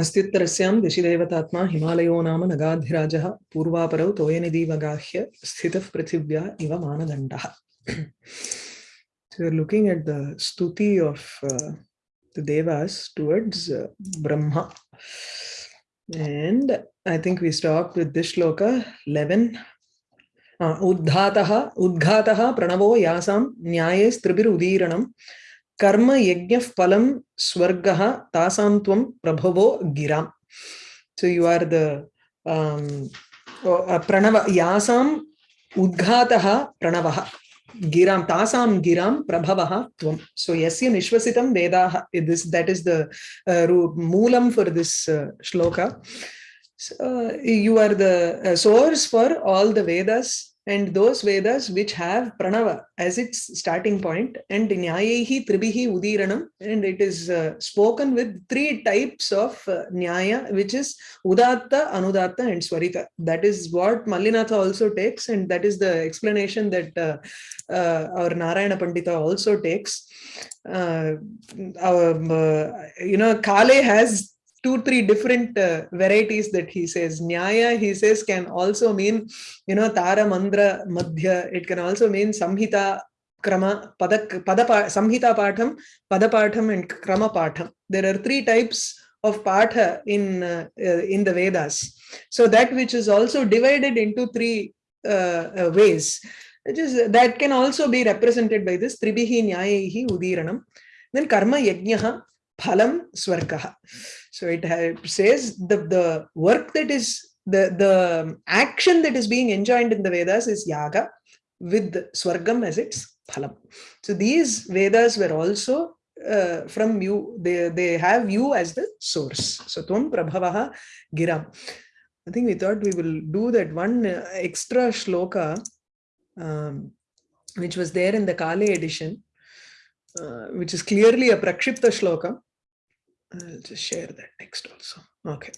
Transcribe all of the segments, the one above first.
अस्त्युत्तरस्यां दिशिदेवतात्मा हिमालयो नाम नगाधिराजः पूर्वापरौ तोयनिधिवगाह्य स्थितः पृथिव्या इव मानदण्डः So you're looking at the stuti of uh, the devas towards uh, Brahma. And I think we stopped with this shloka 11. Uh, Udghataha, pranavo yasam nyayes tribirudiranam कर्म यज्ञ फलम स्वर्ग तासा प्रभव प्रभवो so you are the pranava, यासाम उद्घातः प्रणवः। गिराम तासाम गिराम प्रभवः सो यस्य निश्वसितं वेदाः this is the mulam for this shloka. You are the source for all the Vedas and those Vedas which have Pranava as its starting point and Nyayehi Tribihi Udiranam and it is uh, spoken with three types of uh, Nyaya which is Udatta, Anudatta and Swarita. That is what Mallinatha also takes and that is the explanation that uh, uh our Narayana Pandita also takes. Uh, our, uh, you know, Kale has two three different uh, varieties that he says. Nyaya he says can also mean you know tara mandra madhya. It can also mean samhita krama pada pada samhita patham pada patham and krama patham. There are three types of patha in uh, uh, in the vedas. So that which is also divided into three uh, uh, ways is that can also be represented by this. Tribihi nyayehi udiranam then karma yajnaha phalam swargaha so it says the, the work that is, the, the action that is being enjoined in the Vedas is yaga with swargam as its phalam. So these Vedas were also uh, from you, they, they have you as the source. So tvam prabhavaha giram. I think we thought we will do that one uh, extra shloka, um, which was there in the Kale edition, uh, which is clearly a prakshipta shloka. I'll just share that next also. Okay.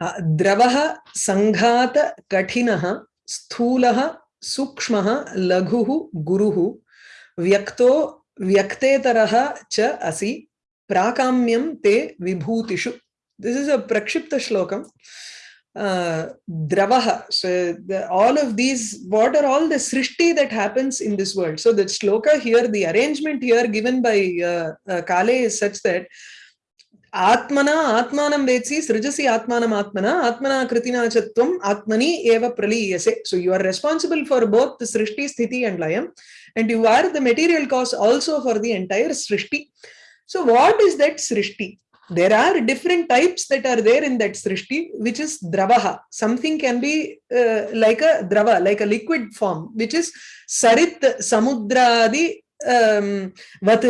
Uh, Dravaha Sanghata Katinaha Sthulaha Sukshmaha Laghuhu Guruhu Vyakto Vyaktetaraha Cha Asi Prakamyam Te Vibhutishu. This is a Prakshipta Shlokam. Uh, Dravaha. So the, all of these, what are all the Srishti that happens in this world? So the shloka here, the arrangement here given by uh, uh Kale is such that आत्मना आत्मानं वेत्सि सृजसि आत्मानम् आत्मना आत्मना कृतिना च त्वम् आत्मनि एव प्रलीयसे so you are responsible for both the srishti sthiti and layam and you are the material cause also for the entire srishti so what is that srishti there are different types that are there in that srishti which is dravaha something can be uh, like a drava like a liquid form which is sarit samudradi um, vat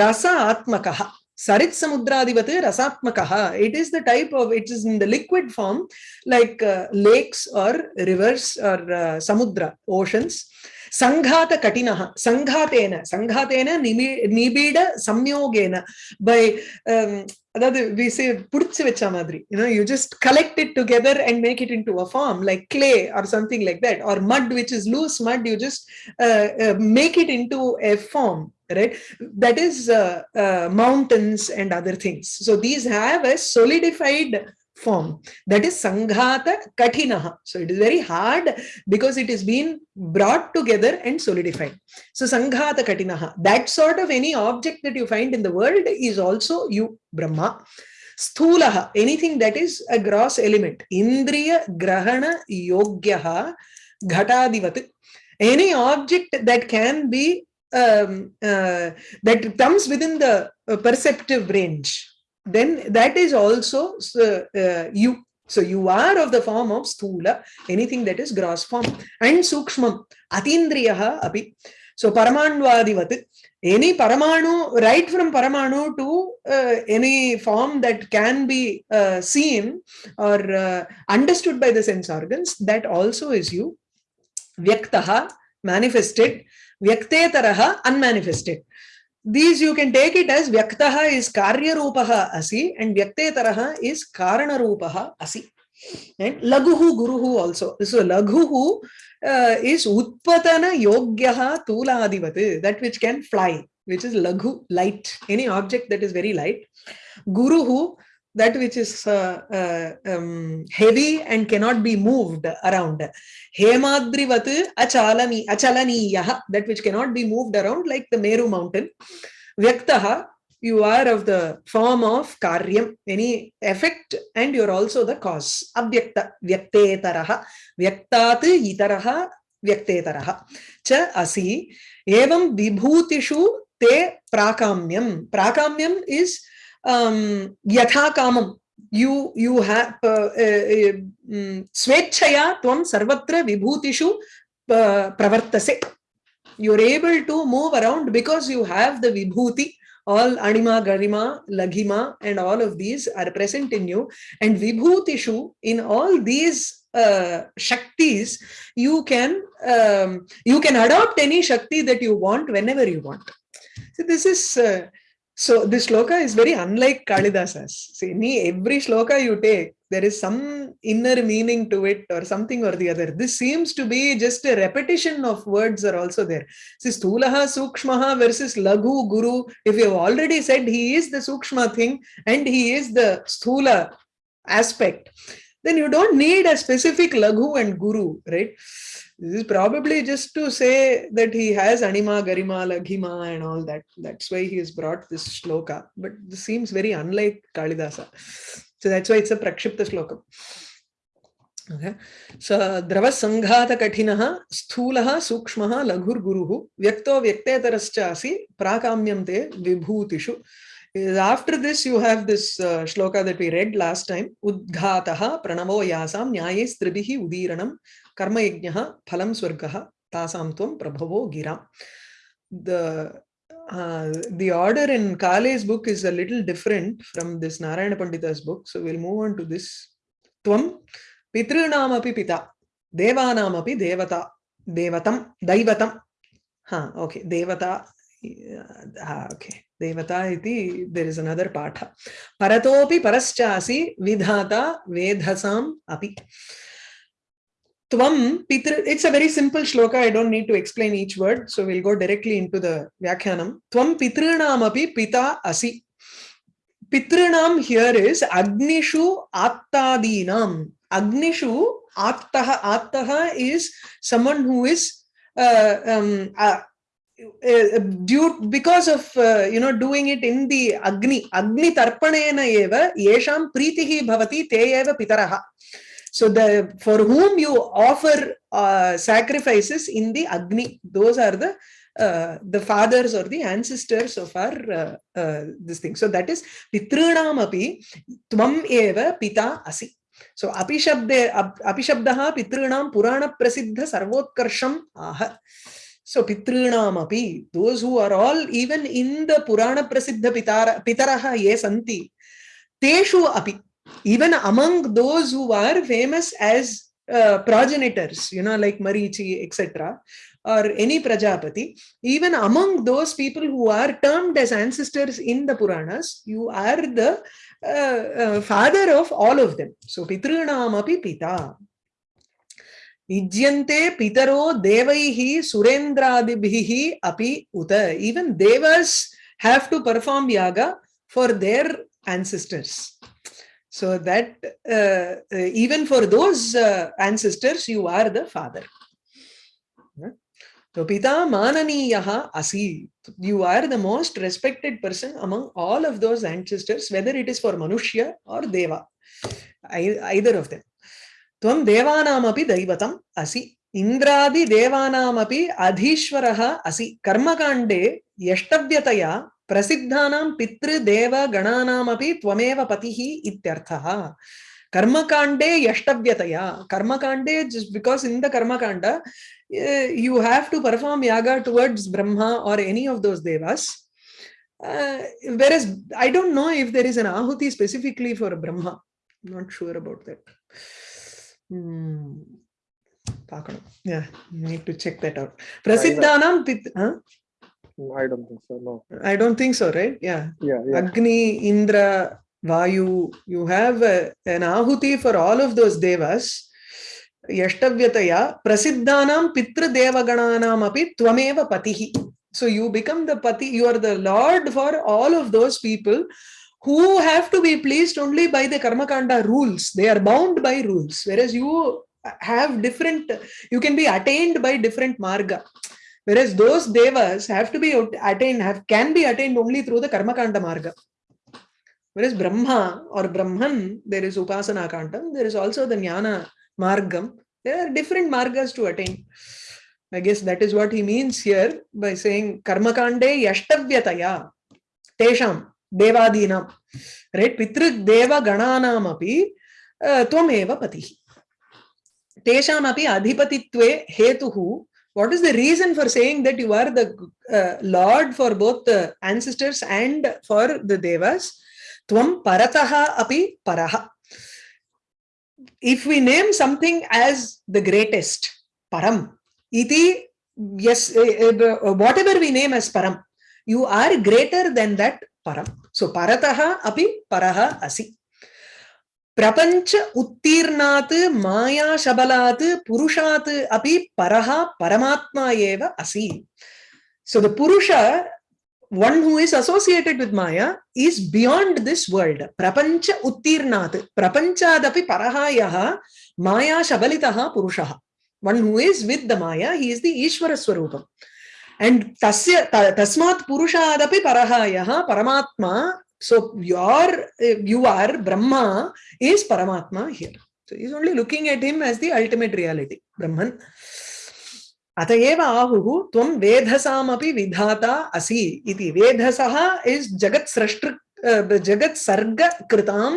rasa atmakaha Sarit Samudradivate Rasatmakaha. It is the type of, it is in the liquid form, like uh, lakes or rivers or uh, samudra, oceans. Sanghata Katinaha, Sanghatena, Sanghatena Nibida Samyogena. By um, we say pudchi vecha madri you know you just collect it together and make it into a form like clay or something like that or mud which is loose mud you just uh, uh, make it into a form right? That is uh, uh, mountains and other things. So these have a solidified form. That is sanghata katinaha so it is very hard because it is being brought together and solidified. So sanghata katinaha that sort of any object that you find in the world is also you brahma. Sthulaha anything that is a gross element. Indriya grahana yogyaha ghatadivat any object that can be um, uh, that comes within the uh, perceptive range, then that is also uh, you. So you are of the form of sthula, anything that is gross form. And sukshmam, atindriyaha api. So paramanvadivat, any paramanu, right from paramanu to uh, any form that can be uh, seen or uh, understood by the sense organs, that also is you. Vyaktaha, manifested. Vyaktetaraha, unmanifested. These you can take it as Vyaktaha is Karya Rupaha Asi and Vyaktetaraha is Karana Rupaha Asi. And Laguhu Guruhu also. So Laguhu uh, is Utpatana Yogyaha Tuladivat, that which can fly, which is Laghu, light, any object that is very light. Guruhu, that which is uh, uh, um, heavy and cannot be moved around. Hemadrivat achalani, achalaniyaha, that which cannot be moved around like the Meru mountain. Vyaktaha, you are of the form of karyam, any effect, and you're also the cause. Avyakta, vyaktetaraha, vyaktat itaraha, vyaktetaraha. Cha asi, evam vibhutishu te prakamyam. Prakamyam is um, yatha kamam. You, you have, uh, uh, um, swechaya tvam sarvatra vibhutishu pravartase. You're able to move around because you have the vibhuti all anima, garima, laghima, and all of these are present in you. And vibhutishu, in all these uh, shaktis, you can um, you can adopt any shakti that you want whenever you want. So this is uh, so this shloka is very unlike Kalidasa's. See, every shloka you take, there is some inner meaning to it or something or the other. This seems to be just a repetition of words are also there. See, Stulaha, Sukshmaha versus Laghu, Guru. If you have already said he is the Sukshma thing and he is the Sthula aspect, then you don't need a specific Laghu and Guru, right? This is probably just to say that he has Anima, Garima, Laghima and all that. That's why he has brought this shloka. But this seems very unlike Kalidasa. So that's why it's a Prakshipta shloka. Okay. So Sanghata Katinaha Sthulaha Sukshmaha Laghur Guruhu Vyakto Vyaktetarascha Prakamyam Te Vibhutishu. After this, you have this uh, shloka that we read last time. Udghataha pranavo yasam nyaye stribihi udiranam yajnaha phalam swargaha tasam tvam prabhavo gira. The uh, the order in Kale's book is a little different from this Narayana Pandita's book. So we'll move on to this. Tvam Pitrunamapi Pita Devanamapi Devata Devatam Daivatam. Huh, okay, Devata. Uh, okay. Devata iti, there is another patha. Paratopi paraschasi vidhata vedhasam api. Tvam Pitra, it's a very simple shloka. I don't need to explain each word. So we'll go directly into the Vyakhyanam. Tvam Pitrinam api pita asi. Pitrinam here is Agnishu Attadinam. Agnishu Attaha. Attaha is someone who is uh, um, uh, uh, due because of uh, you know doing it in the agni agni tarpanena eva yesham pritihi bhavati te eva pitaraha so the for whom you offer uh, sacrifices in the agni those are the uh, the fathers or the ancestors of our uh, uh, this thing. So that is pitrinam api tvam eva pita asi. So api shabde api shabdah pitrinam purana prasiddha sarvotkarsham aha. So Pitrinamapi, those who are all even in the Purana Prasiddha Pitara, Pitaraha ye santi, Teshu api, even among those who are famous as uh, progenitors, you know, like Marichi, etc., or any Prajapati, even among those people who are termed as ancestors in the Puranas, you are the uh, uh, father of all of them. So Pitrinamapi Pita. Ijyante pitaro devaihi surendradibhihi api uta. Even devas have to perform yaga for their ancestors. So that uh, uh, even for those uh, ancestors, you are the father. So Pita Mananiyaha Asi, you are the most respected person among all of those ancestors, whether it is for Manushya or Deva, either of them. Tvam Devanamapi Daivatam Asi, Indradi Devanamapi Adhishwaraha Asi, Karmakande Yashtavyataya प्रसिद्धा पितृदेव गणानामपि त्वमेव पतिः इत्यर्थः। कर्मकाण्डे यष्टव्यतया। कर्मकाण्डे just because in the karmakanda you have to perform yaga towards Brahma or any of those devas where is I don't know if there is an ahuti specifically for Brahma not sure about that पाकणं to check that out प्रसिद्धानां पित् I don't think so. No. I don't think so, right? Yeah. Yeah. yeah. Agni, Indra, Vayu. You have a, an ahuti for all of those devas. Pitra devagananam api tvameva patihi. So you become the pati. You are the lord for all of those people who have to be pleased only by the karmakanda rules. They are bound by rules, whereas you have different, you can be attained by different marga. Whereas those devas have to be attained, have can be attained only through the karmakanda marga. Whereas Brahma or Brahman, there is Upasana Kantam, there is also the Jnana Margam. There are different margas to attain. I guess that is what he means here by saying Karmakande Yashtavyataya Tesham Devadinam. Right? Pitrik Deva Gananam api Tvameva Patihi. Tesham api Adhipatitve Hetuhu. What is the reason for saying that you are the uh, Lord for both the ancestors and for the Devas? Tvam Parataha api Paraha. If we name something as the greatest, Param, iti yes eh, eh, uh, whatever we name as param you are greater than that param so parataha api paraha asi प्रपंच उत्तीर्णात् माया शबलात् पुरुषात् अपि परहा परमात्मा एव असि so the purusha one who is associated with maya is beyond this world prapancha उत्तीर्णात् प्रपंचादपि परहा यः माया शबलितः पुरुषः। One who is with the maya he is the Ishwara स्वरूपम् एंड तस्य तस्मात् पुरुषादपि परहा यः, परमात्मा So your, you are Brahma is Paramatma here. So he's only looking at him as the ultimate reality, Brahman. अतएव आहुः त्वं वेधसामपि विधाता असि इति वेधसः इस् जगत् सृष्टृ जगत् सर्ग कृतां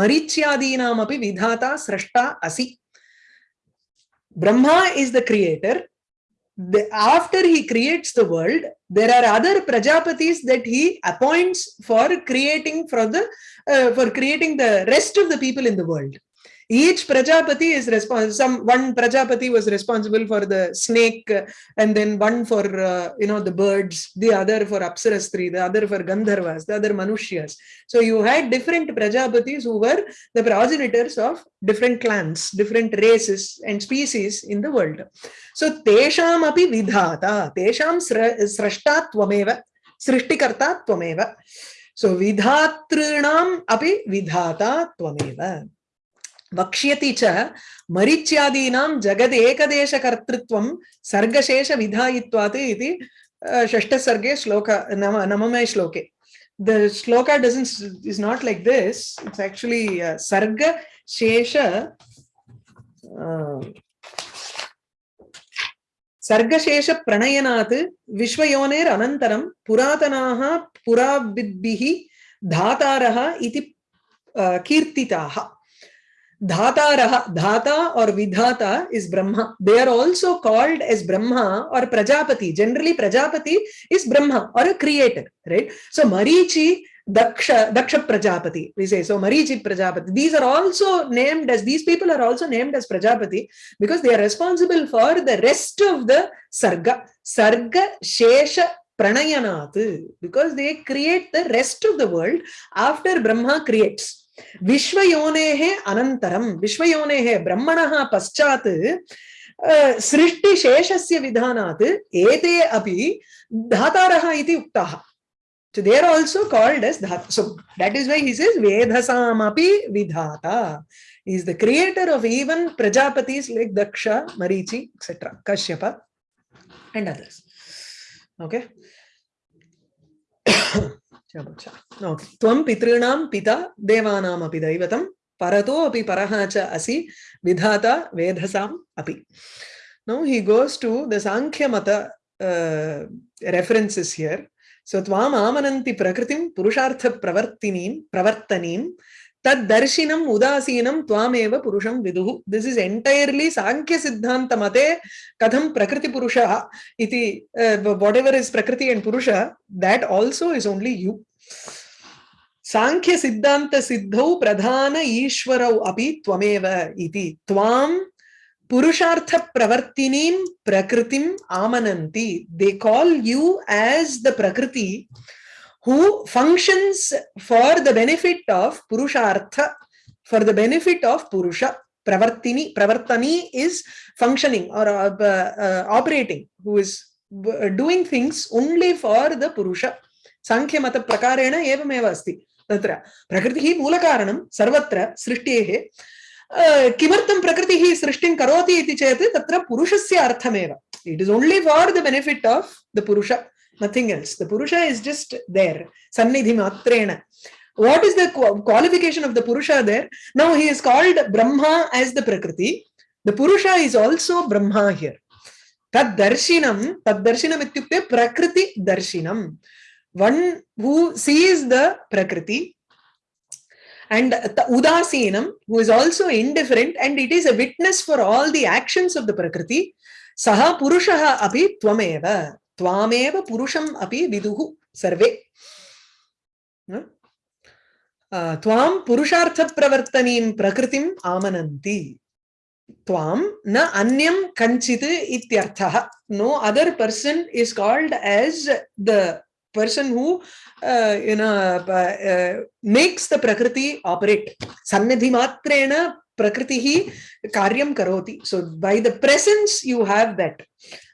मरीच्यादीनामपि विधाता सृष्टा असि Brahma is the creator. The, after he creates the world, there are other prajapatis that he appoints for creating for the uh, for creating the rest of the people in the world. Each Prajapati is responsible. Some one Prajapati was responsible for the snake, and then one for uh, you know the birds, the other for Apsarastri, the other for Gandharvas, the other Manushyas. So you had different Prajapatis who were the progenitors of different clans, different races and species in the world. So tesham api vidhata, tesham srashta tvameva, srishtikarta tvameva. So vidhatrinam api vidhata tvameva. वक्ष्यति च मरीच्यादीनां जगदेकदेशकर्तृत्वं सर्गशेषविधायित्वात् इति षष्ठसर्गे श्लोक नव नवमे श्लोके. The shloka doesn't is not like this. It's actually uh, सर्गशेष प्रणयनात् विश्वयोनेर अनन्तरं पुरातनाः पुराविद्भिः धातारः इति कीर्तिताः। धाता रहा, धाता और Vidhata is Brahma. They are also called as Brahma और प्रजापति। जनरली प्रजापति इज़ ब्रह्मा और a creator right so Marichi Daksha Daksha Prajapati so Marichi Prajapati these are also named as these people are also named as Prajapati because they are responsible for the rest of the sarga sarga शेष प्रणयनाथ because they create the rest of the world after Brahma creates विश्वयोनेः अनन्तरं विश्वयोनेः ब्रह्मणः पश्चात् सृष्टिशेषस्य विधानात् एते अपि धातारः इति उक्ताः So they are also called as Dhata. So that is why he says Vedhasamapi Vidhata. He is the creator of even Prajapatis like Daksha, Marichi, etc. Kashyapa and others. Okay. पितृणाम पितॄणां पिता देवानामपि दैवतम परतो अपि परः च असि, विधाता वेधसाम अपि। Now he goes to the साङ्ख्यमत references here so त्वाम आमनन्ति प्रकृतिं पुरुषार्थ प्रवर्तिनीं प्रवर्तनीं तद्दर्शिनम् उदासीनं, त्वामेव पुरुषं विदुः। दिस् इस् एण्टैर्लि साङ्ख्यसिद्धान्तमते कथं प्रकृतिपुरुषः इति what ever is prakriti and purusha that also is only you Sankhya siddhanta सिद्धौ प्रधान ईश्वरौ अमेव पुरुषार्थ प्रवर्तिनी प्रकृति आमनती they call you as the prakriti who functions for the benefit of purushartha for the benefit of purusha. प्रवर्ति pravartani is functioning और operating who is doing things only for the purusha. Sankhya मत प्रकारेण एवमेव अस्ति। तत्र प्रकृतिः मूलकारणं सर्वत्र सृष्टेः किमर्थं प्रकृतिः सृष्टिं करोति इति चेत् तत्र पुरुषस्य अर्थमेव। It is only for the benefit of the purusha nothing else the purusha is just there सन्निधिमात्रेण what is the qualification of the purusha there now he is called Brahma as the prakriti the purusha is also Brahma here तद्दर्शिनं तद्दर्शिनम् इत्युक्ते प्रकृतिदर्शिनम् one who sees the prakriti and ta- udasinam who is also indifferent and it is a witness for all the actions of the prakriti saha purushaha api tvameva tvameva purusham api viduhu sarve Hmm? Uh, त्वां पुरुषार्थप्रवर्तनीं प्रकृतिम् आमनन्ति त्वां न अन्यं कञ्चित् इत्यर्थः no other person is called as the person who you know uh, uh, makes the prakriti operate sannidhimatreण prakritihi karyam karoti so by the presence you have that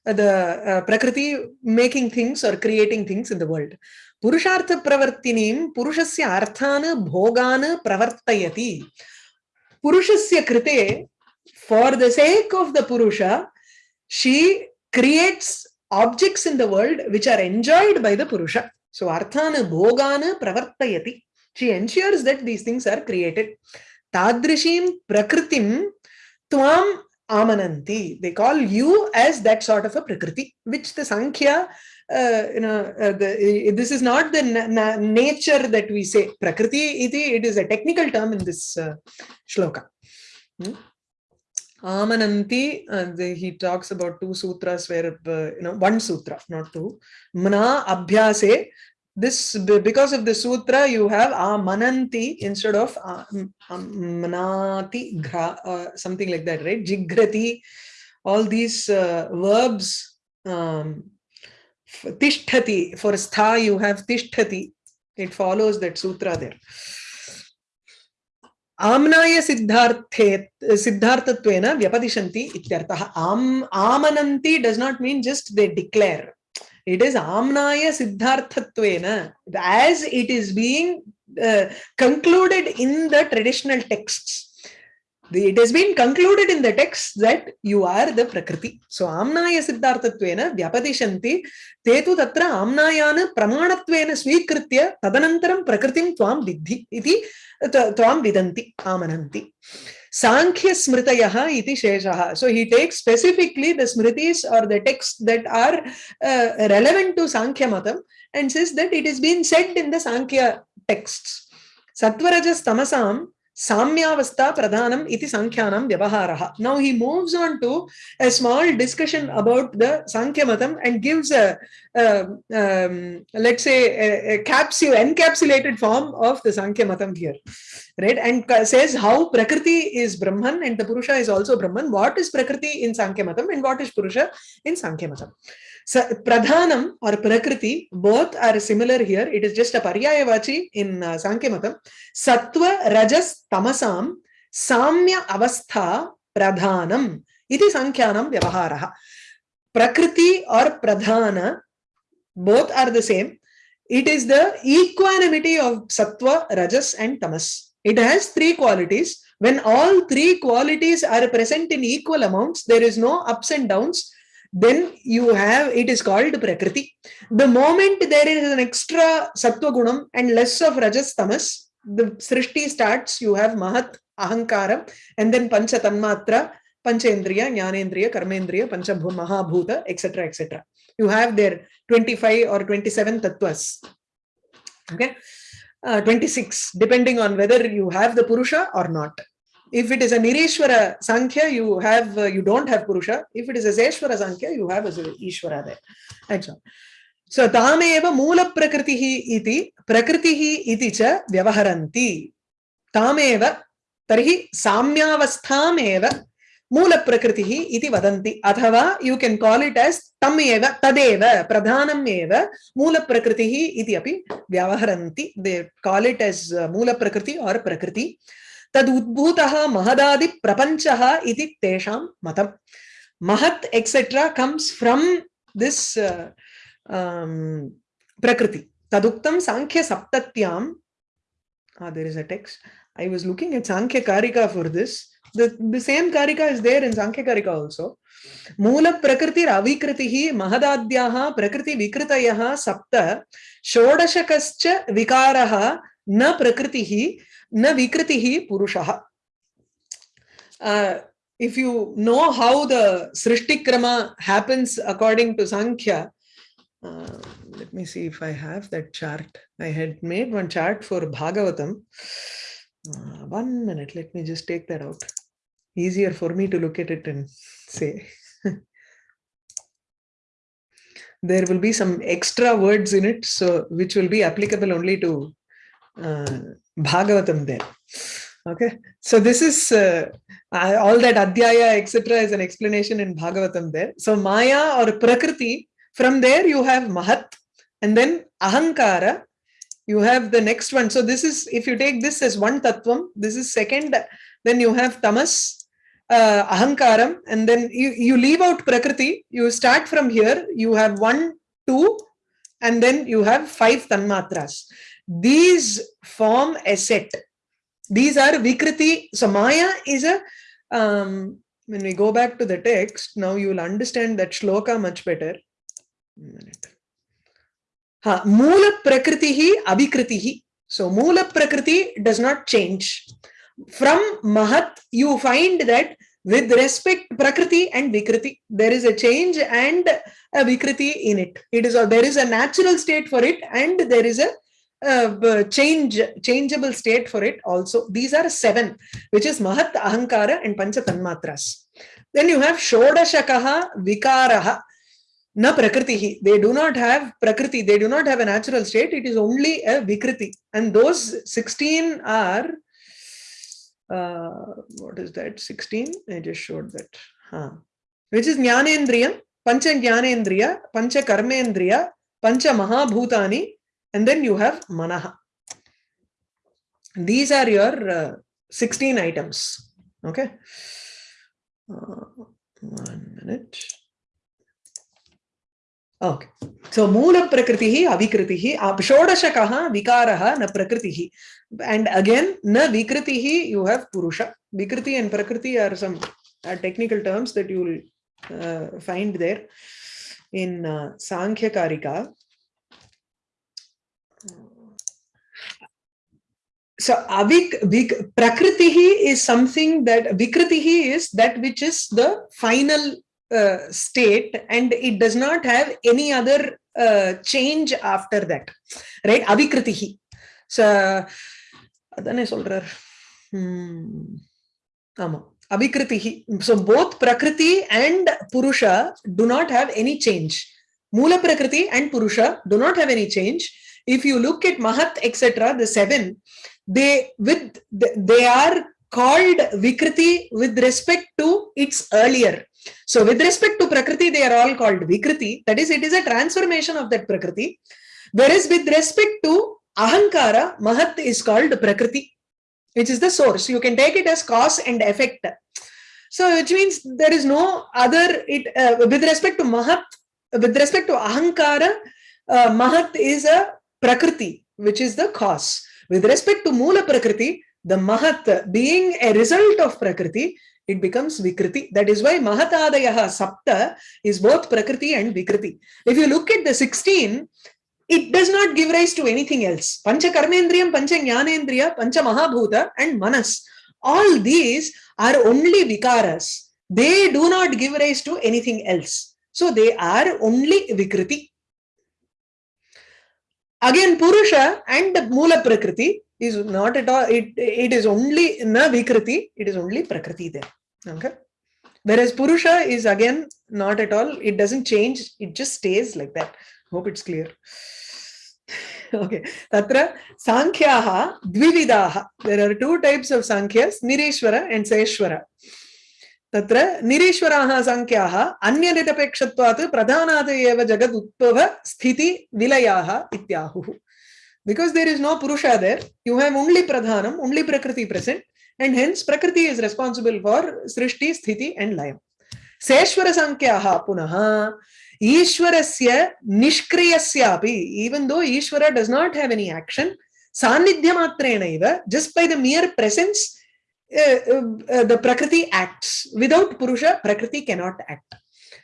uh, the uh, prakriti making things or creating things in the world पुरुषार्थ प्रवर्तिनीं पुरुषस्य अर्थान् भोगान् प्रवर्तयति पुरुषस्य कृते for the sake of the purusha she creates objects in the world which are enjoyed by the purusha. So arthana bhogana pravartayati. She ensures that these things are created. Tadrishim prakritim tvam amananti. They call you as that sort of a prakriti which the sankhya uh, you know uh, the, this is not the na na nature that we say. Prakriti iti it is a technical term in this uh, shloka. Hmm? Amananti, uh, the, he talks about two sutras where, uh, you know, one sutra, not two. Mana Abhyase, this, because of the sutra, you have Amananti instead of uh, um, Manati, gra, uh, something like that, right? Jigrati, all these uh, verbs, um, Tishtati, for stha you have Tishtati. It follows that sutra there. आम्नाय सिद्धार्थे सिद्धार्थत्वेन व्यपदिशन्ति इत्यर्थः आम् आमनन्ति does not mean just they declare it is amnaya सिद्धार्थत्वेन as it is being uh, concluded in the traditional it has been concluded in the text that you are the prakriti so amnaya siddhartatvena vyapadisanti te tu tatra amnayan pramanattvena svikritya tadanantaram prakritim tvam vidhi iti त- त्वां विदन्ति आमनन्ति साङ्ख्यस्मृतयः इति शेषः। So he takes specifically the smritis are the text that are relevant to साङ्ख्यमतम् and says that it is been said in the Sankhya texts सत्वरजस्तमसां samyavastha pradhanam iti sankhyanam vyavaharah now he moves on to a small discussion about the sankhya matam and gives a um, um, let's say a, a capsule encapsulated form of the sankhya matam here right and says how prakriti is brahman and the purusha is also brahman what is prakriti in sankhya matam and what is purusha in sankhya matam so pradhanam or prakriti both are similar here it is just a paryayavachi in uh, sankhya matam sattva rajas tamasam samya avastha pradhanam iti sankhyanam vyavaharah prakriti or pradhana both are the same it is the equanimity of sattva rajas and tamas it has three qualities when all three qualities are present in equal amounts there is no ups and downs then you have it is called prakriti. The moment there is an extra sattva gunam and less of rajas tamas the srishti starts you have mahat ahankara and then pancha tanmatra panchendriya jnanendriya karmendriya pancha bhu- mahabhuta etc etc you have their 25 or 27 tattvas. Okay? Uh, 26 depending on whether you have the purusha or not if it is a nirishwara sankhya you have uh, you don't have purusha if it is a seshwara sankhya you have a ishwara there that's all so tameva moola prakritihi iti prakritihi iti cha vyavaharanti tameva tarhi samyavastham मूल प्रकृतिः इति वदन्ति अथवा you can call it as तम् एव तदेव प्रधानम् एव मूल प्रकृतिः इति अपि व्यवहरन्ति दे कॉल इट एस् मूल प्रकृति और प्रकृति तदुद्भूतः महदादिप्रपञ्चः इति तेषां मतं। Mahat etcetera comes from this prakriti. तदुक्त Sankhya साङ्ख्यसप्तत्यां there is a text text was looking at Sankhya karika for this the same karika is is in Sankhya karika also मूल प्रकृति अविकृति महदाद्या प्रकृति विकृत सप्त षोडशक विकारः न प्रकृतिः Na Vikritihi Purushaha. Uh, if you know how the Srishtikrama happens according to Sankhya, uh, let me see if I have that chart. I had made one chart for Bhagavatam. Uh, one minute, let me just take that out. Easier for me to look at it and say. there will be some extra words in it, so which will be applicable only to uh, Bhagavatam there. Okay, so this is uh, uh, all that Adhyaya, etc., is an explanation in Bhagavatam there. So Maya or Prakriti, from there you have Mahat, and then Ahankara, you have the next one. So this is, if you take this as one Tattvam, this is second, then you have Tamas, uh, Ahankaram, and then you, you leave out Prakriti, you start from here, you have one, two, and then you have five Tanmatras. These form a set. These are Vikriti. So Maya is a, um, when we go back to the text, now you will understand that shloka much better. Ha, Moola Prakritihi Abhikritihi. So Moola Prakriti does not change. From Mahat, you find that with respect Prakriti and Vikriti, there is a change and a Vikriti in it. It is a, there is a natural state for it and there is a uh, change changeable state for it also. These are seven which is mahat ahankara and pancha tanmatras then you have shodashakaha vikaraha na prakritihi. They do not have prakriti. They do not have a natural state. It is only a vikriti. And those 16 are uh, what is that? 16 i just showed that. Huh. which is jnanendriya pancha jnanendriya pancha karmendriya pancha mahabhutani and then you have manaha. These are your uh, 16 items. Okay. Uh, one minute. Okay. So Moola Prakritihi Avikritihi Shodashakaha Vikaraha na Prakritihi. And again, na Vikritihi you have Purusha. Vikriti and Prakriti are some uh, technical terms that you will uh, find there in uh, Sankhya Karika. So avik vik, prakritihi is something that vikritihi is that which is the final uh, state and it does not have any other uh, change after that. Right? Avikritihi. So adane solrar. Hmm. Avikritihi. So both prakriti and purusha do not have any change. Moola prakriti and purusha do not have any change. If you look at mahat etc the seven they with they are called vikriti with respect to its earlier. So with respect to prakriti they are all called vikriti. That is it is a transformation of that prakriti. Whereas with respect to ahankara mahat is called prakriti which is the source. You can take it as cause and effect. So which means there is no other it uh, with respect to mahat with respect to ahankara uh, mahat is a prakriti which is the cause with respect to Moola Prakriti, the Mahat being a result of Prakriti, it becomes Vikriti. That is why Mahatadayaha Sapta is both Prakriti and Vikriti. If you look at the 16, it does not give rise to anything else. Pancha Karmendriyam, Pancha Jnanendriya, Pancha Mahabhuta and Manas. All these are only Vikaras. They do not give rise to anything else. So they are only Vikriti. Again, Purusha and Moola Prakriti is not at all, it, it is only na Vikriti, it is only Prakriti there. Okay. Whereas Purusha is again not at all, it doesn't change, it just stays like that. Hope it's clear. okay. Tatra Sankhyaha Dvividaha. There are two types of Sankhyas, Nireshwara and Seshwara. तत्र निरीश्वराः सङ्ख्याः, अन्यनिरपेक्षत्वात् प्रधानात् एव जगद् उद्भव स्थिति विलयाः इत्याहुः. Because there is no Purusha there you have only प्रधानम् only Prakriti present and hence Prakriti is responsible for srishti sthiti and लयम् सेश्वरसङ्ख्याः पुनः ईश्वरस्य निष्क्रियस्यापि even though Ishwara does not have any action सान्निध्यमात्रेणैव just by the mere presence the Prakriti acts. Without Purusha, Prakriti cannot act.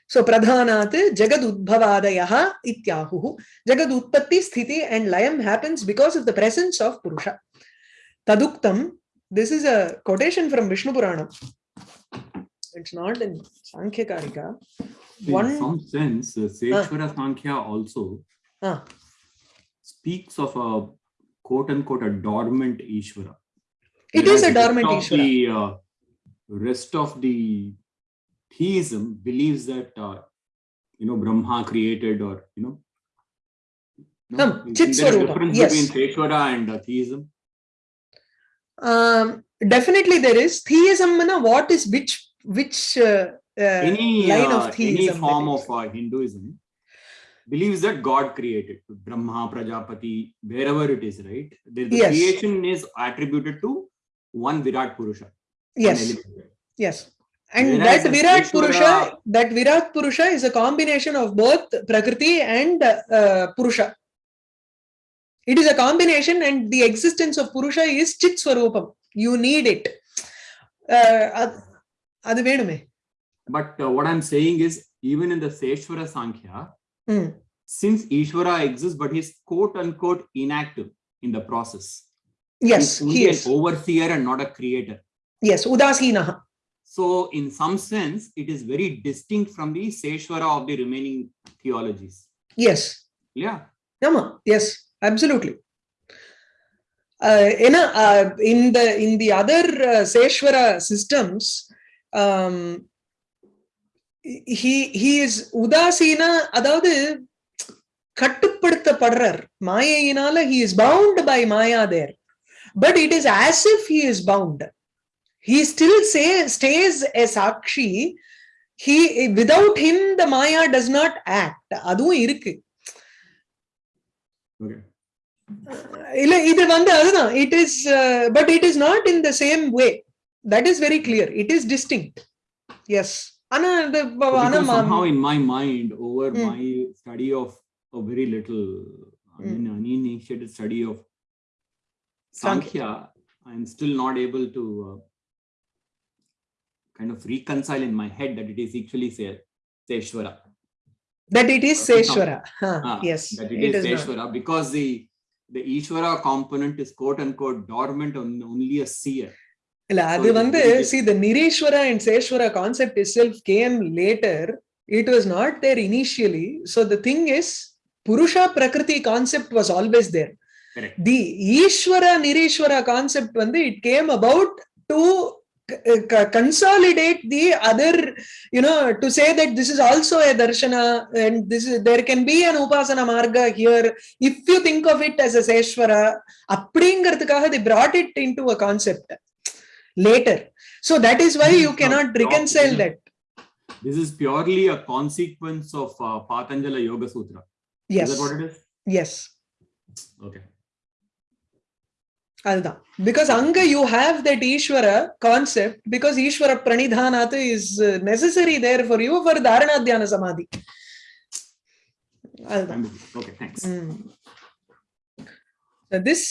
So Pradhanat Jagad Udbhavadayaha Ityahuhu. Jagad Utpatti, Sthiti and Layam happens because of the presence of Purusha. Taduktam, this is a quotation from Vishnu Purana. It's not in Sankhya Karika. In some sense, uh, Seshwara Sankhya also Ah, speaks of a quote unquote a dormant Ishvara. It is a dormant Ishvara. of The, uh, rest of the theism believes that uh, you know Brahma created or you know. no? Chit there a difference yes. between Seshwara and uh, theism? Um, definitely there is theism. na, What is which which uh, uh, any line uh, of any form of uh, Hinduism believes that God created Brahma, Prajapati, wherever it is, right? The, the Yes. creation is attributed to one Virat Purusha. Yes. Yes. And Virat that Virat Purusha, that Virat Purusha is a combination of both Prakriti and uh, Purusha. It is a combination and the existence of Purusha is Chit Swarupam. You need it. Uh, but uh, what I'm saying is, even in the Seshwara Sankhya, mm. since Ishvara exists, but he's quote unquote inactive in the process. yes He's only he an is overseer and not a creator. yes udasinaha So, in some sense, it is very distinct from the Seshwara of the remaining theologies. yes Yeah. ஆமா yes absolutely ஏன்னா இன் த இன் the other சேஸ்வர systems he he is உதாசீனா அதாவது கட்டுப்படுத்தப்படுறார் மாயையினால he is bound by Maya there but it is as if he is bound he still say stay எ சாட்சி he without him the Maya does not act அதுவும் இருக்கு Okay. இல்ல இது வந்து அதுதான் it is but it is not in the same way that is very clear it is distinct S ஆனா இந்த ப- ஆனா Because ம- somehow in my mind, over Mm. my study of a very little, I mean, uninitiated study of Sankhya. Sankhya, I'm still not able to uh, kind of reconcile in my head that it is actually say, Seshwara. that it is Seshwara. Huh, Ah, yes, that it it is is not. Seshwara because the the Ishvara component is quote unquote dormant on only a seer. இல்ல அது it is வந்து very see the Nireshwara and Seshwara concept itself came later. It was not there initially. So the thing is, Purusha Prakriti concept was always there. Correct. The Ishvara Nireshwara concept வந்து it came about to c- c- consolidate the other, you know, to say that this is also a darshana and this is there can be an upasana marga here if you think of it as a Seshwara. அப்படிங்கிறதுக்காக they brought it into a concept later. So that is why This you is cannot not reconcile proper. that. This is purely a consequence of uh, Patanjala Yoga Sutra. Is Yes, that what it is? yes. Okay. அதுதான் because அங்க you have that ஈஸ்வர concept because ஈஸ்வர பிரணிதானாத் is necessary there for you for தாரணாத்தியான சமாதி அதுதான் I'm with you. Okay, thanks. This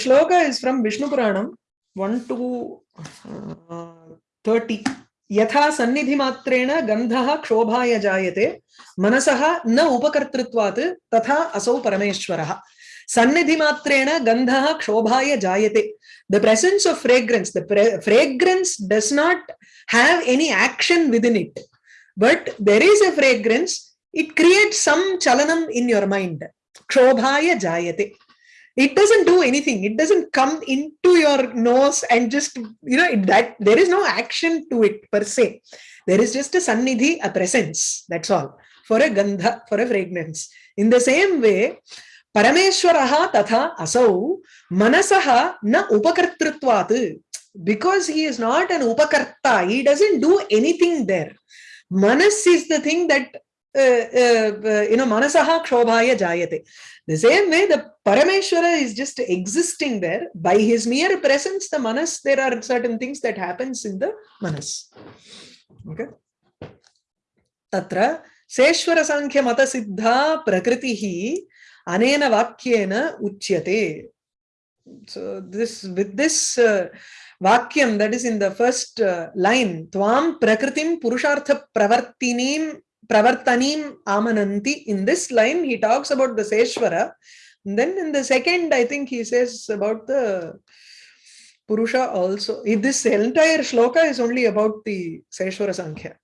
ஸ்லோக is from Vishnu Purana one two thirty यथा सन्निधिमात्रेण गन्धः क्षोभाय जायते मनसः न उपकर्तृत्वात् तथा असौ परमेश्वरः Sannidhimatrena gandhaha kshobhaya jayate. The presence of fragrance, the fragrance does not have any action within it. But there is a fragrance, it creates some chalanam in your mind. Kshobhaya jayate. It doesn't do anything. It doesn't come into your nose and just, you know, that there is no action to it per se. There is just a sannidhi, a presence. That's all. For a gandha, for a fragrance. In the same way, parameshwaraha tatha asau manasaha na upakartrutvat because he is not an upakarta he doesn't do anything there manas is the thing that uh, uh, uh, you know manasaha kshobhaya jayate the same way the parameshwara is just existing there by his mere presence the manas there are certain things that happens in the manas okay tatra सेश्वर सांख्य मत सिद्धा प्रकृति अनेन वाक्येन उच्यते So this with this uh, vakyam that is in the first uh, line, Tvam Prakritim Purushartha Pravartinim Pravartanim Amananti. In this line, he talks about the Seshwara. And then in the second, I think he says about the Purusha also. This entire shloka is only about the Seshwara Sankhya.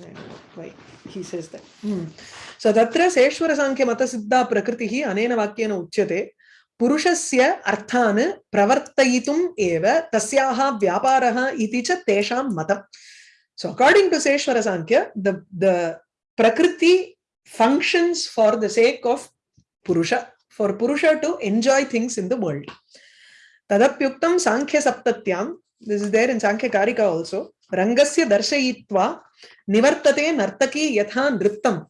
That. Hmm. So तत्र सेश्वरसाङ्ख्यमतसिद्धा प्रकृतिः अनेन वाक्येन उच्यते अर्थान् इति च तेषां मतम् So according to Seshwara Sankhya, the, the Prakriti functions for the sake of Purusha, for Purusha to enjoy things in the world. Tadapyuktam Sankhya Saptatyam, this is there in Sankhya Karika also, Rangasya Darshayitva Nivartate Nartaki Yatha Nrittam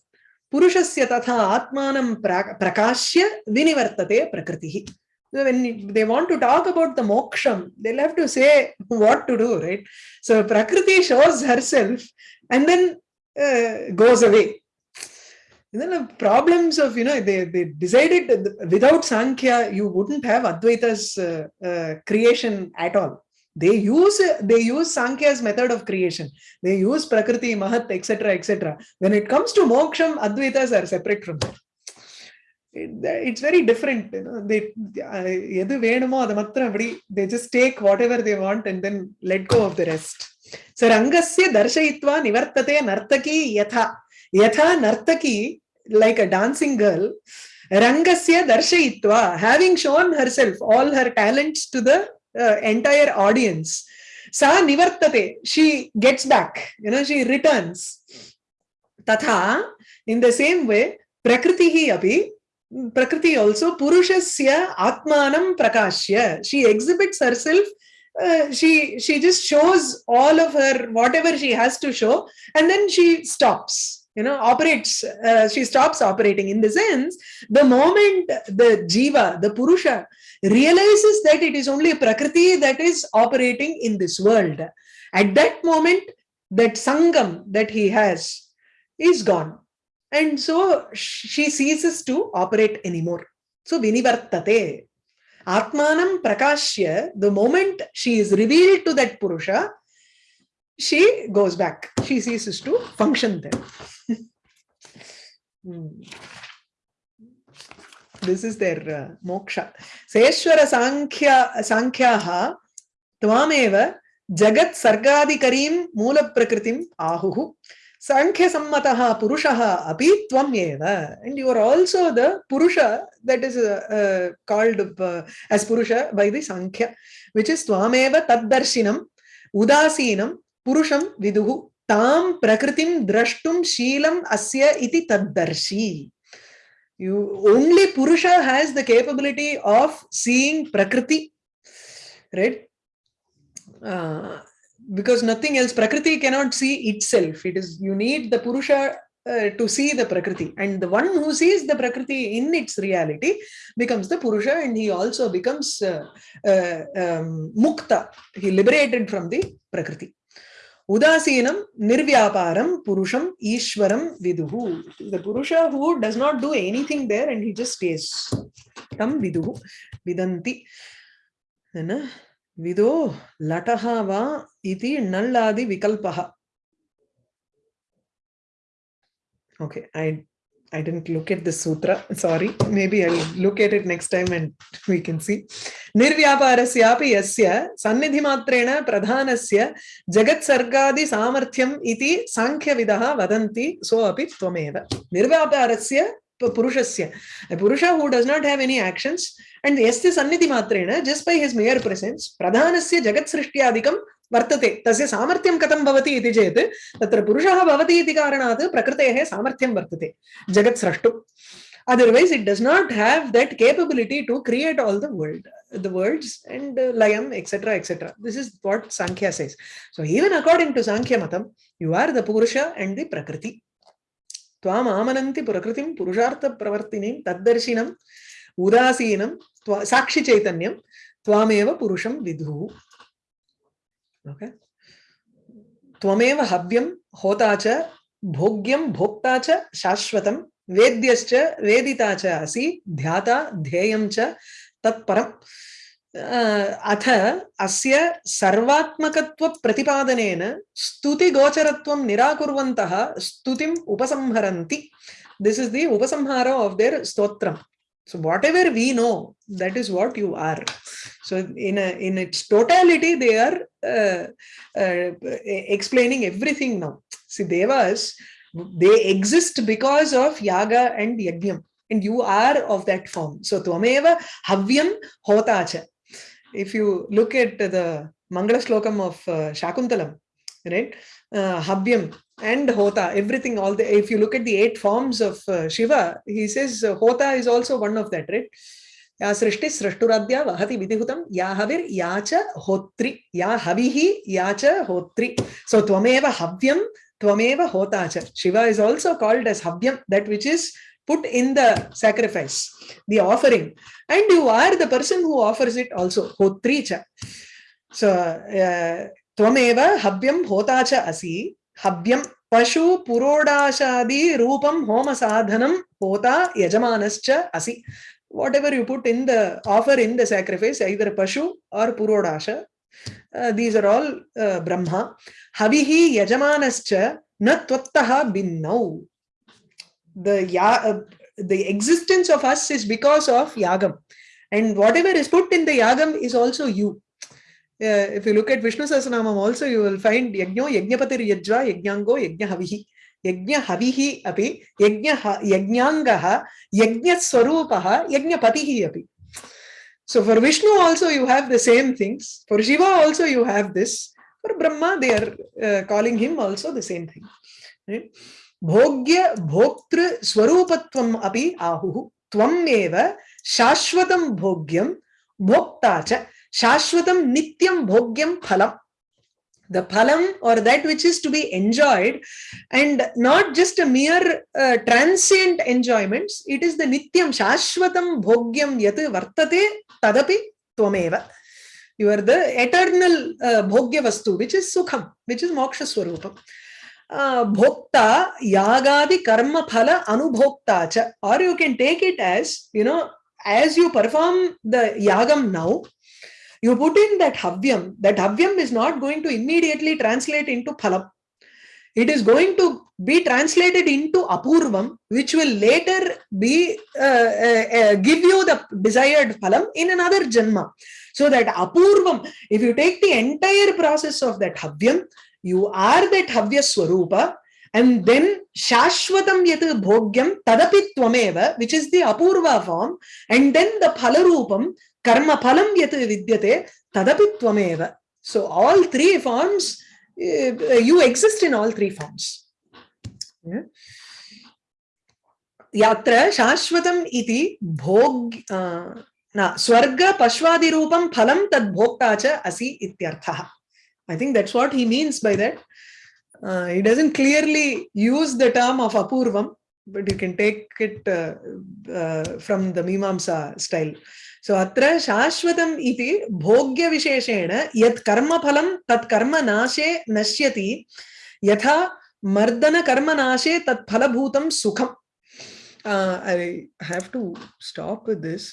पुरुषस्य तथा आत्मानं प्रकाश्य विनिवर्तते प्रकृतिः when they want to talk about the moksham they'll have to say what to do right so prakriti shows herself and then uh, goes away and then the problems of you know they, they decided without sankhya you wouldn't have advaita's uh, uh, creation at all they use they use Sankhya's method of creation. They use Prakriti, Mahat, etc. etc. When it comes to moksham, Advaitas are separate from that. It, it's very different. You know, they uh, they just take whatever they want and then let go of the rest. So Rangasya Darshayitva Nivartate Nartaki Yatha. Yatha Nartaki, like a dancing girl, Rangasya Darshayitva, having shown herself, all her talents to the uh, entire audience. sa nivartate she gets back you know she returns. tatha in the same way prakritihi api prakriti also purushasya atmanam prakashya she exhibits herself uh, she she just shows all of her whatever she has to show and then she stops you know operates uh, she stops operating. In the sense the moment the jiva the purusha realizes that it is only prakriti that is operating in this world at that moment that sangam that he has is gone. And so she ceases to operate anymore. So vinivartate. Atmanam prakashya the moment she is revealed to that purusha she goes back. She ceases to function there Hmm. this is their uh, moksha. Seshwara sankhya sankhyaha tvameva jagat sargadikarim moola prakritim ahuhu sankhya sammataha purushaha api tvameva and you are also the purusha that is uh, uh, called as purusha by the sankhya which is tvameva taddarshinam udasinam purusham viduhu tam prakritim drashtum sheelam asya iti taddarshi you only purusha has the capability of seeing prakriti right? Uh, because nothing else prakriti cannot see itself. It is you need the purusha uh, to see the prakriti. And the one who sees the prakriti in its reality becomes the purusha and he also becomes uh, um, mukta. He liberated from the prakriti udasinam nirvyaparam purusham ishwaram viduhu the purusha who does not do anything there and he just stays tam viduhu vidanti है विदो लटः वा इति नल्लादि विकल्पः okay i i didn't look at the sutra sorry maybe i'll look at it next time and we can see निर्व्यापारस्यापि यस्य सन्निधिमात्रेण प्रधानस्य जगत्सर्गादि सामर्थ्यम् इति साङ्ख्यविदः वदन्ति सो अपि त्वमेव निर्व्यापारस्य पुरुषस्य a purusha who does not have any actions and yasya sannidhi matrena just by his mere presence pradhanasya jagat srishtyadikam वर्तते तस्य सामर्थ्यं कथं भवति इति चेत् तत्र पुरुषः भवति इति कारणात् प्रकृतेः सामर्थ्यं वर्तते जगत् स्रष्टुम् does not have that capability to create all the world the worlds and uh, layam etc etc this is what sankhya says so even according to sankhya matam you are the purusha and the prakriti त्वाम आमनन्ति प्रकृतिं पुरुषार्थ प्रवर्तिनीं तद्दर्शिनं उदासीनं साक्षि चैतन्यं त्वामेव पुरुषं विदुः okay त्वमेव हव्यं होता च भोग्यं भोक्ता च शाश्वतं वेद्यश्च वेदिता च ध्याता ध्येयं च तत्परम् अथ अस्य सर्वात्मकत्वप्रतिपादनेन स्तुतिगोचरत्वं निराकुर्वन्तः स्तुतिम् उपसंहरन्ति। This is the upasamhara of their Stotram. So whatever we know, that is what you are. So in a, in its totality, they are uh, uh, explaining everything now. See, devas, they exist because of yaga and yajnam, and you are of that form. So tvameva havyam hotacha. If you look at the Mangala Slokam of uh, Shakuntalam, right? Uh, havyam and hota everything all the if you look at the eight forms of uh, shiva he says uh, hota is also one of that right या सृष्टि सृष्टुराद्या वहति विधिहुतं या हविर् या च होत्रि या हविः या च होत्रि so त्वमेव हव्यं त्वमेव होता च shiva is also called as havyam that which is put in the sacrifice the offering and you are the person who offers it also hotri cha so uh, त्वमेव हव्यं होता च असि हव्यं पशु पुरोडाशादि रूपं होम साधनं होता यजमानश्च असि whatever you put in the offer in the sacrifice either pashu or purodasha uh, these are all uh, brahma. Havihi yajamanascha na tvattaha binnau. The ya uh, the existence of us is because of yagam. And whatever is put in the yagam is also you. Uh, if you look at Vishnu Sahasranamam also, you will find Yajno, Yajnapatir Yajva, Yajnango, Yajna Yajna Yajnangaha, Yajna Swarupaha, Yajna Patihi api. So for Vishnu also you have the same things. For Shiva also you have this. For Brahma they are uh, calling him also the same thing. Right? Bhogya Bhoktru Swarupatvam api ahuhu. Tvam eva Shashvatam Bhogyam Bhoktacha. Shashvatam Nityam Bhogyam Phalam. The phalam or that which is to be enjoyed and not just a mere uh, transient enjoyments, it is the Nityam Shashvatam Bhogyam Yat Vartate Tadapi Tvameva. You are the eternal uh, Bhogya Vastu, which is Sukham, which is Moksha Swarupam. Uh, bhokta yagadi karma phala anubhokta cha or you can take it as you know as you perform the yagam now you put in that havyam, that havyam is not going to immediately translate into phalam. It is going to be translated into apurvam, which will later be uh, uh, uh, give you the desired phalam in another janma. So that apurvam, if you take the entire process of that havyam, you are that havya swarupa, and then shashvatam yat bhogyam tadapi tvameva, which is the apurva form, and then the phalarupam, karma phalam yat vidyate tadapi tvameva. So all three forms, uh, you exist in all three forms. Yeah. यात्र शाश्वतम् इति भोग न स्वर्ग पश्वादिरूपं फलं तद् भोक्ता च असि इत्यर्थः I think that's what he means by that. Uh, he doesn't clearly use the term of apurvam, but you can take it uh, uh, from the Mimamsa style. So सो अत्र शाश्वतम इति भोग्य विशेषेण यत् कर्म फलम तत् कर्म नाशे नश्यति, यथा मर्दन कर्म नाशे तत् फलभूतं सुखम् I have to stop with this.